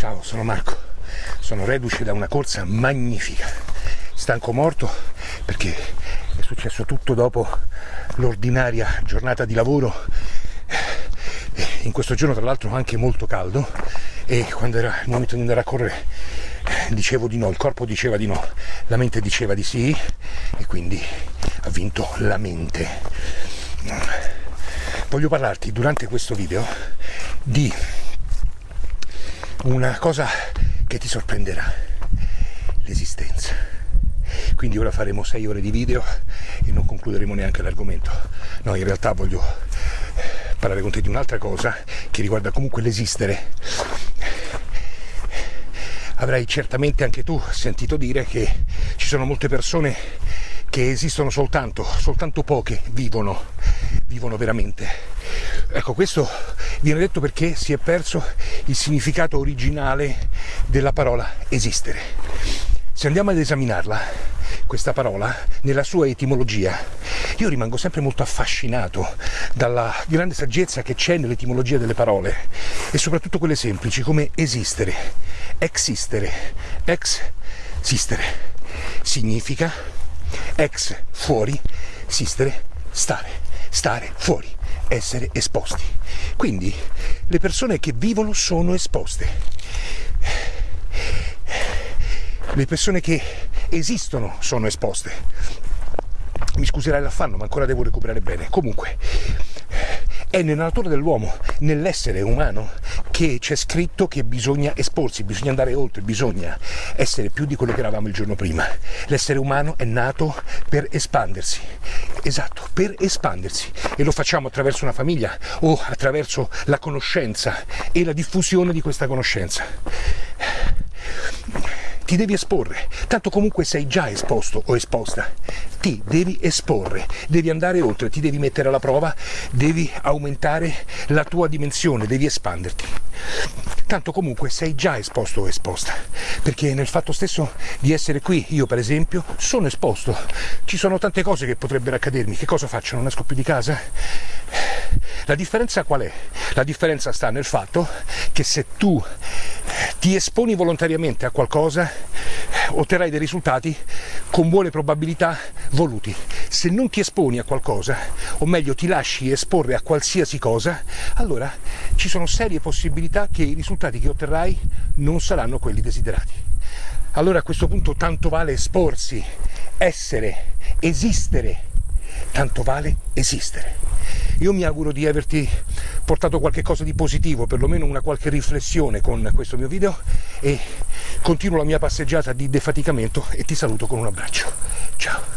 Ciao, sono Marco. Sono reduce da una corsa magnifica. Stanco morto perché è successo tutto dopo l'ordinaria giornata di lavoro. In questo giorno tra l'altro anche molto caldo e quando era il momento di andare a correre dicevo di no, il corpo diceva di no, la mente diceva di sì e quindi ha vinto la mente. Voglio parlarti durante questo video di una cosa che ti sorprenderà, l'esistenza. Quindi ora faremo 6 ore di video e non concluderemo neanche l'argomento. No, in realtà voglio parlare con te di un'altra cosa che riguarda comunque l'esistere. Avrai certamente anche tu sentito dire che ci sono molte persone che esistono soltanto, soltanto poche vivono, vivono veramente. Ecco, questo viene detto perché si è perso il significato originale della parola esistere. Se andiamo ad esaminarla, questa parola, nella sua etimologia, io rimango sempre molto affascinato dalla grande saggezza che c'è nell'etimologia delle parole e soprattutto quelle semplici come esistere, existere, ex sistere. Significa ex fuori, sistere stare, stare fuori, essere esposti. Quindi le persone che vivono sono esposte. Le persone che esistono sono esposte. Mi scuserai l'affanno, ma ancora devo recuperare bene. Comunque, è nella natura dell'uomo, nell'essere umano, che c'è scritto che bisogna esporsi, bisogna andare oltre, bisogna essere più di quello che eravamo il giorno prima. L'essere umano è nato per espandersi, esatto, per espandersi e lo facciamo attraverso una famiglia o attraverso la conoscenza e la diffusione di questa conoscenza ti devi esporre, tanto comunque sei già esposto o esposta, ti devi esporre, devi andare oltre, ti devi mettere alla prova, devi aumentare la tua dimensione, devi espanderti. Tanto comunque sei già esposto o esposta, perché nel fatto stesso di essere qui, io per esempio, sono esposto. Ci sono tante cose che potrebbero accadermi, che cosa faccio? Non esco più di casa? La differenza qual è? La differenza sta nel fatto che se tu ti esponi volontariamente a qualcosa, otterrai dei risultati con buone probabilità voluti. Se non ti esponi a qualcosa, o meglio ti lasci esporre a qualsiasi cosa, allora ci sono serie possibilità che i risultati che otterrai non saranno quelli desiderati. Allora a questo punto tanto vale esporsi, essere, esistere, tanto vale esistere. Io mi auguro di averti portato qualche cosa di positivo, perlomeno una qualche riflessione con questo mio video e continuo la mia passeggiata di defaticamento e ti saluto con un abbraccio. Ciao!